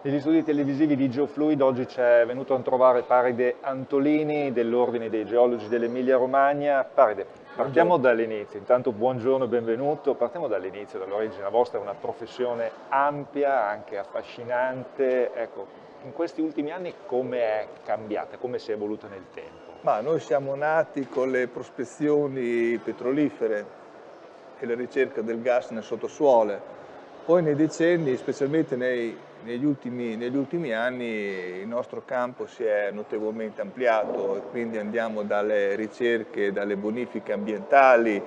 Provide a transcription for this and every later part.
Negli studi televisivi di Geofluid oggi ci è venuto a trovare Paride Antolini dell'Ordine dei Geologi dell'Emilia Romagna. Paride, partiamo dall'inizio, intanto buongiorno e benvenuto, partiamo dall'inizio, dall'origine, la vostra è una professione ampia, anche affascinante, ecco, in questi ultimi anni come è cambiata, come si è evoluta nel tempo? Ma noi siamo nati con le prospezioni petrolifere e la ricerca del gas nel sottosuolo, poi nei decenni, specialmente nei, negli, ultimi, negli, ultimi, anni, il nostro campo si è notevolmente ampliato e quindi andiamo dalle ricerche, dalle bonifiche ambientali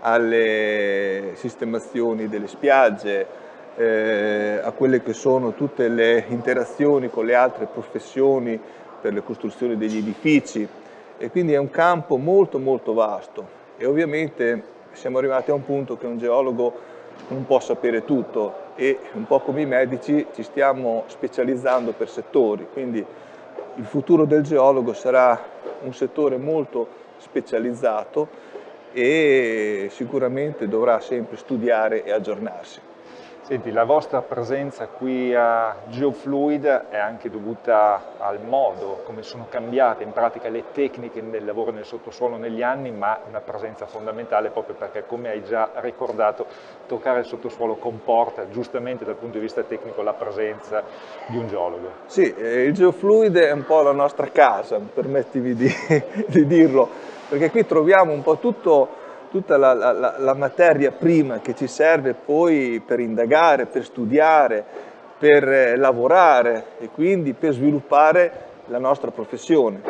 alle sistemazioni delle spiagge, eh, a quelle che sono tutte le interazioni con le altre professioni per le costruzioni degli edifici. E quindi è un campo molto molto vasto. E ovviamente siamo arrivati a un punto che un geologo non può sapere tutto e un po' come i medici ci stiamo specializzando per settori, quindi il futuro del geologo sarà un settore molto specializzato e sicuramente dovrà sempre studiare e aggiornarsi. Senti, la vostra presenza qui a Geofluid è anche dovuta al modo come sono cambiate in pratica le tecniche del lavoro nel sottosuolo negli anni, ma una presenza fondamentale proprio perché, come hai già ricordato, toccare il sottosuolo comporta giustamente dal punto di vista tecnico la presenza di un geologo. Sì, eh, il Geofluid è un po' la nostra casa, permettimi di, di dirlo, perché qui troviamo un po' tutto tutta la, la, la, materia prima che ci serve poi per indagare, per studiare, per eh, lavorare e quindi per sviluppare la nostra professione.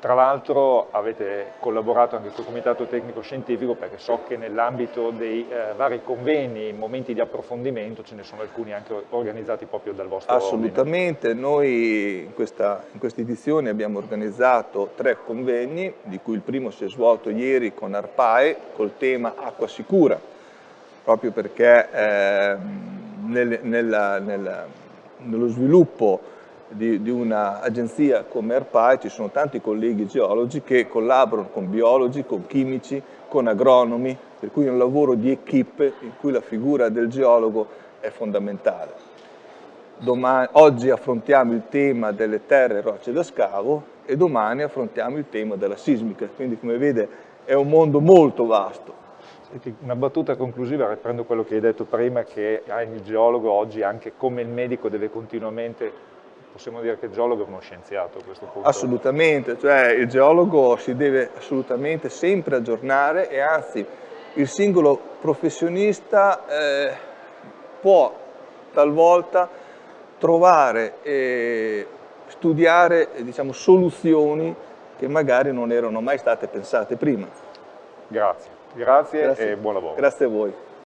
Tra l'altro avete collaborato anche col Comitato Tecnico Scientifico perché so che nell'ambito dei eh, vari convegni, momenti di approfondimento, ce ne sono alcuni anche organizzati proprio dal vostro Assolutamente, ordine. noi in questa, in questa, edizione abbiamo organizzato tre convegni, di cui il primo si è svolto ieri con Arpae col tema acqua sicura, proprio perché eh, nel, nella, nella, nello sviluppo di, di un'agenzia come ERPAI ci sono tanti colleghi geologi che collaborano con biologi, con chimici, con agronomi, per cui è un lavoro di equipe in cui la figura del geologo è fondamentale. Domani, oggi affrontiamo il tema delle terre e rocce da scavo e domani affrontiamo il tema della sismica, quindi come vede è un mondo molto vasto. Una battuta conclusiva, riprendo quello che hai detto prima, che il geologo oggi, anche come il medico, deve continuamente possiamo dire che il geologo è uno scienziato a questo punto? Assolutamente, cioè il geologo si deve assolutamente sempre aggiornare e anzi il singolo professionista eh, può talvolta trovare e studiare diciamo, soluzioni che magari non erano mai state pensate prima. Grazie, grazie, grazie. e buon lavoro. Grazie a voi.